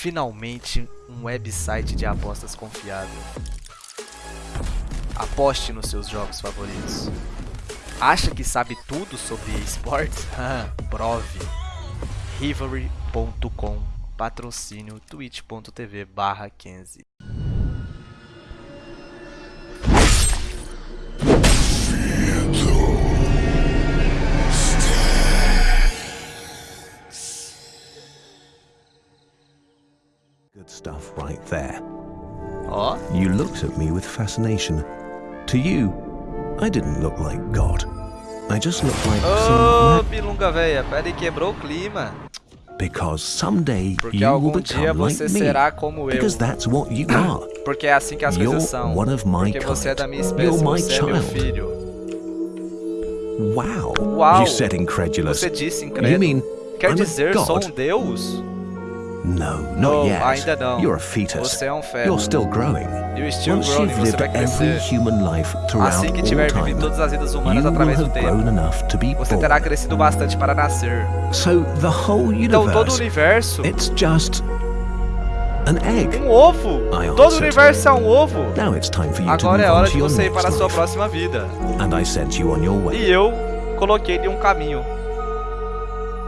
Finalmente, um website de apostas confiável. Aposte nos seus jogos favoritos. Acha que sabe tudo sobre esportes? Prove. Rivalry.com Patrocínio twitch.tv barra 15 looked at me with fascination. To you, I didn't look like God. I just looked like ô some Bilunga véia, pera quebrou o clima. because someday Porque you will become like me. será como eu. Because that's what you are. Porque é assim que as You're coisas são. one of my Porque você é kind. da minha You're my você é meu child. filho. Wow. Uau. You said incredulous. Você disse You mean Quer I'm a dizer, sou um deus? No, not Não, yet. ainda não. You're a fetus. Você é um feto. You're still growing. You still Once growing, you've lived every human life throughout Assim que all tiver time, vivido todas as vidas humanas através do have tempo. grown enough to be Você terá crescido bastante para nascer. So the whole Então todo o universe, universo, it's just an egg. um ovo. Todo o universo é um ovo. Now it's time for you to Agora é on hora to de você ir para a sua próxima vida. And I sent you on your way. E eu coloquei-lhe um caminho.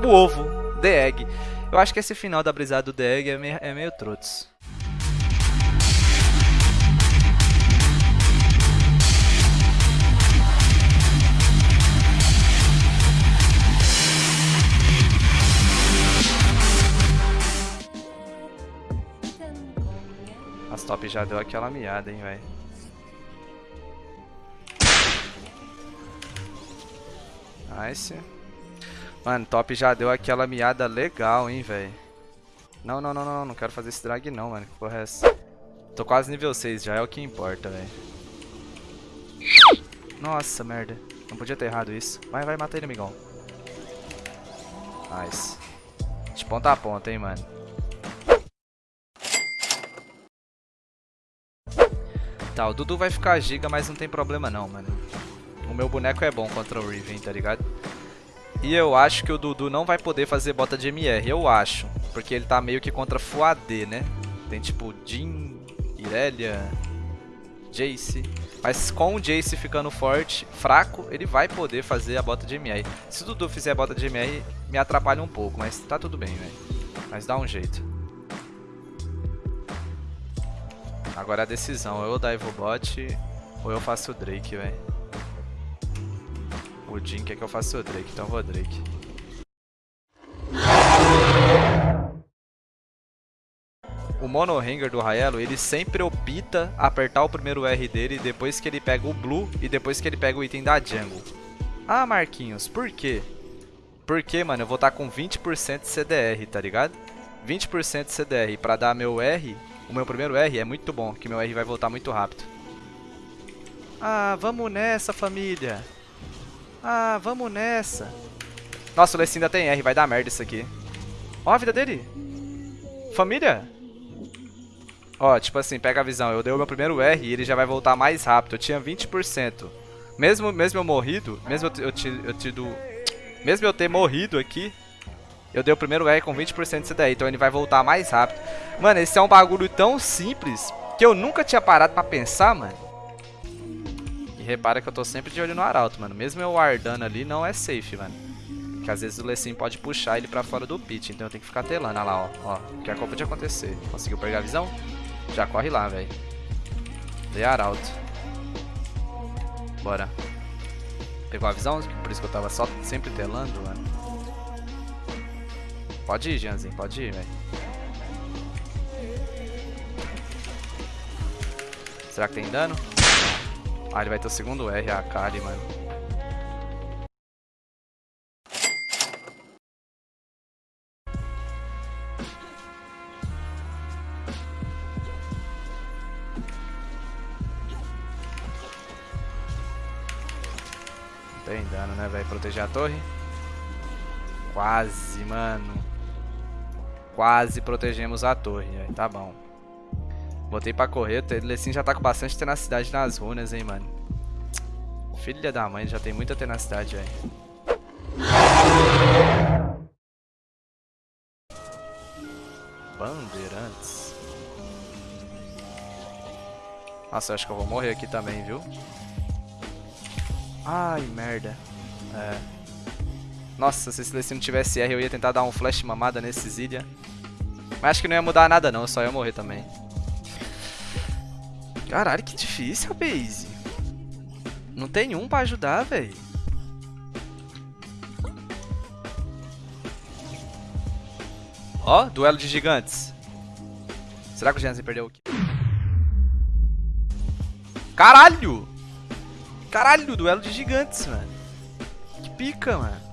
O ovo, The Egg. Eu acho que esse final da brisada do Egg é meio, é meio. As top já deu aquela miada, hein, velho. Nice. Mano, top já deu aquela miada legal, hein, velho. Não, não, não, não, não quero fazer esse drag não, mano. Que porra é essa? Tô quase nível 6 já, é o que importa, velho. Nossa, merda. Não podia ter errado isso. Vai, vai, mata ele, amigão. Nice. De ponta a ponta, hein, mano. Tá, o Dudu vai ficar giga, mas não tem problema não, mano. O meu boneco é bom contra o Riven, tá ligado? E eu acho que o Dudu não vai poder fazer bota de MR, eu acho. Porque ele tá meio que contra Full AD, né? Tem tipo Jin, Irelia, Jace. Mas com o Jace ficando forte, fraco, ele vai poder fazer a bota de MR. Se o Dudu fizer a bota de MR, me atrapalha um pouco, mas tá tudo bem, velho. Mas dá um jeito. Agora a decisão, ou eu dive o bot, ou eu faço o Drake, velho. O Jin quer que eu faça o Drake, então vou Drake. O Mono Hanger do Raelo, ele sempre opta apertar o primeiro R dele depois que ele pega o Blue e depois que ele pega o item da Jungle. Ah, Marquinhos, por quê? Porque, mano, eu vou estar com 20% de CDR, tá ligado? 20% de CDR pra dar meu R, o meu primeiro R é muito bom, que meu R vai voltar muito rápido. Ah, vamos nessa, família. Ah, vamos nessa. Nossa, o Lessin ainda tem R, vai dar merda isso aqui. Ó a vida dele. Família. Ó, tipo assim, pega a visão. Eu dei o meu primeiro R e ele já vai voltar mais rápido. Eu tinha 20%. Mesmo, mesmo eu morrido, mesmo eu, eu, eu tido... Mesmo eu ter morrido aqui, eu dei o primeiro R com 20% de CDI, então ele vai voltar mais rápido. Mano, esse é um bagulho tão simples que eu nunca tinha parado pra pensar, mano. E repara que eu tô sempre de olho no Arauto, mano. Mesmo eu wardando ali, não é safe, mano. Porque às vezes o Lessin pode puxar ele pra fora do pit, então eu tenho que ficar telando. Olha lá, ó. ó que acabou de acontecer. Conseguiu pegar a visão? Já corre lá, velho. Dei Arauto. Bora. Pegou a visão? Por isso que eu tava só sempre telando, mano. Pode ir, Janzinho, pode ir, velho. Será que tem dano? Ah, ele vai ter o segundo R, a Kali, mano. Não tem dano, né, velho? Proteger a torre. Quase, mano. Quase protegemos a torre, velho. Tá bom. Botei pra correr, o Lessin já tá com bastante tenacidade nas runas, hein, mano. Filha da mãe, já tem muita tenacidade, velho. Bandeirantes. Nossa, eu acho que eu vou morrer aqui também, viu? Ai, merda. É. Nossa, se esse não tivesse R, eu ia tentar dar um flash mamada nesse Zilia. Mas acho que não ia mudar nada não, só ia morrer também. Caralho, que difícil, base. Não tem um pra ajudar, velho. Ó, duelo de gigantes. Será que o Jansen perdeu aqui? Caralho! Caralho, duelo de gigantes, mano. Que pica, mano.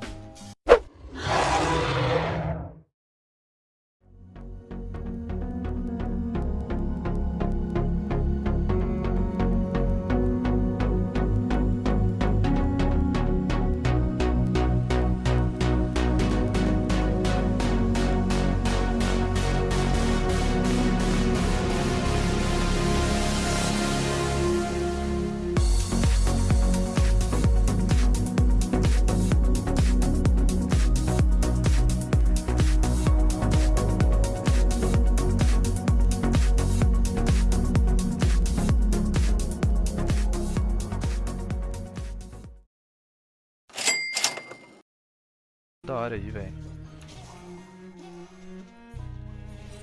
Aí, velho.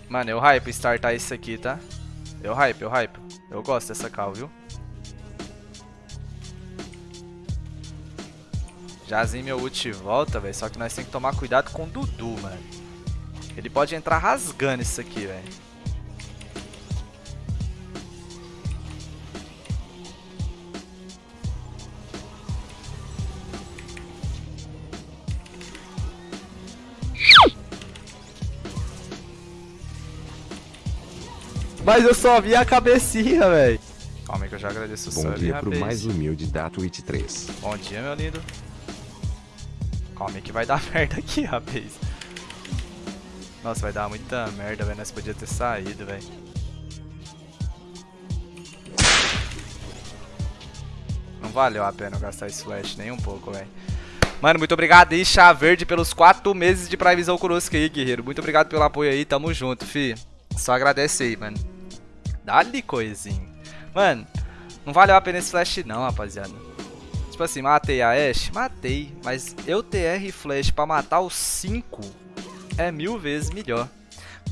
Mano, eu hype startar isso aqui, tá? Eu hype, eu hype. Eu gosto dessa cal, viu? Jazinho meu ult volta, velho. Só que nós temos que tomar cuidado com o Dudu, mano. Ele pode entrar rasgando isso aqui, velho. Mas eu só vi a cabecinha, velho. Calma aí que eu já agradeço o Bom sub, dia pro rapaz. mais humilde da Twitch 3. Bom dia, meu lindo. Calma aí que vai dar merda aqui, rapaz. Nossa, vai dar muita merda, velho. Nós podíamos ter saído, velho. Não valeu a pena eu gastar esse flash nem um pouco, velho. Mano, muito obrigado aí, Chá Verde, pelos 4 meses de Prime Visão conosco aí, guerreiro. Muito obrigado pelo apoio aí, tamo junto, fi. Só agradece aí, mano. Dá-lhe. Mano, não valeu a pena esse flash não, rapaziada. Tipo assim, matei a Ashe? Matei. Mas eu TR flash pra matar os 5 é mil vezes melhor.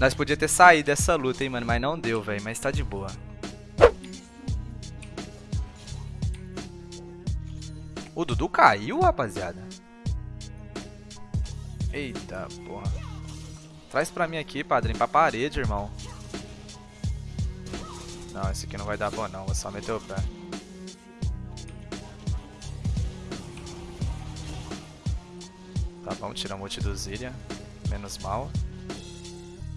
Nós podíamos ter saído dessa luta, hein, mano. Mas não deu, velho. Mas tá de boa. O Dudu caiu, rapaziada? Eita, porra. Traz pra mim aqui, padrinho. Pra parede, irmão. Não, esse aqui não vai dar bom, não. Vou só meter o pé. Tá bom, tira o multi do Zilia. Menos mal.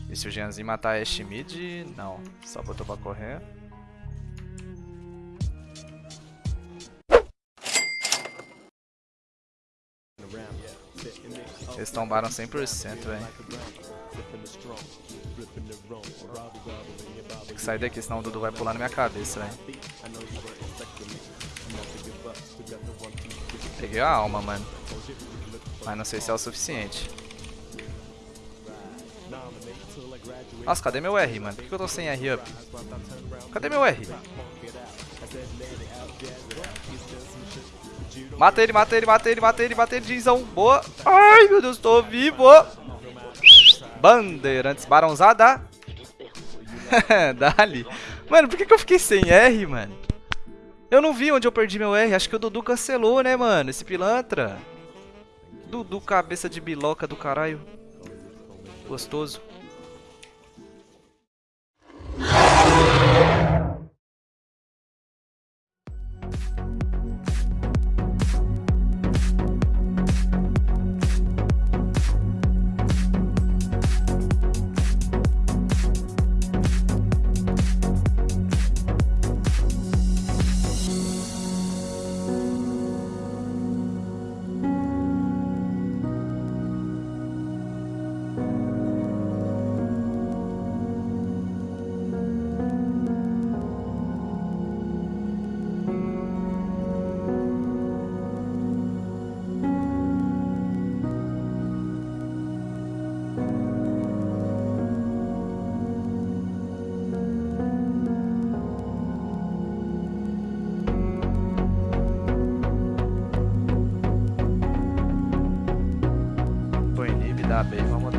E se o Jeanzinho matar Ashe mid? Não. Só botou pra correr. Eles tombaram 100%, velho. Tem que sair daqui, senão o Dudu vai pular na minha cabeça, velho. Peguei a alma, mano. Mas não sei se é o suficiente. Nossa, cadê meu R, mano? Por que eu tô sem R up? Cadê meu R? Mata ele, mata ele, mata ele, mata ele, mata ele, Dizão. Boa. Ai, meu Deus, tô vivo. Bandeirantes barãozada. Dali. Mano, por que, que eu fiquei sem R, mano? Eu não vi onde eu perdi meu R. Acho que o Dudu cancelou, né, mano? Esse pilantra. Dudu, cabeça de biloca do caralho. Gostoso.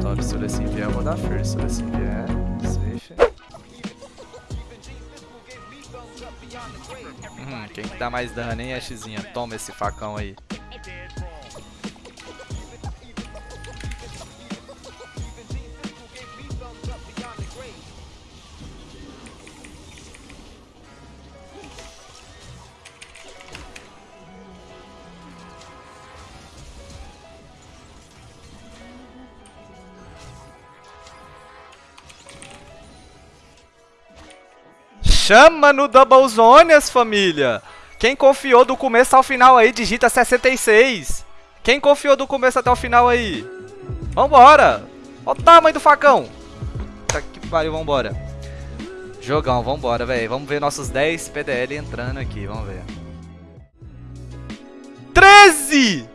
Hora. Se o Lecim vier, eu vou dar first. Lecim vier, safe. Hum, quem que dá mais dano, hein, Ashzinha? Toma esse facão aí. Chama no Double Zones, família! Quem confiou do começo ao final aí, digita 66. Quem confiou do começo até o final aí? Vambora! Olha o tamanho do facão! Tá que pariu, vambora. Jogão, vambora, velho. Vamos ver nossos 10 PDL entrando aqui, vamos ver. 13!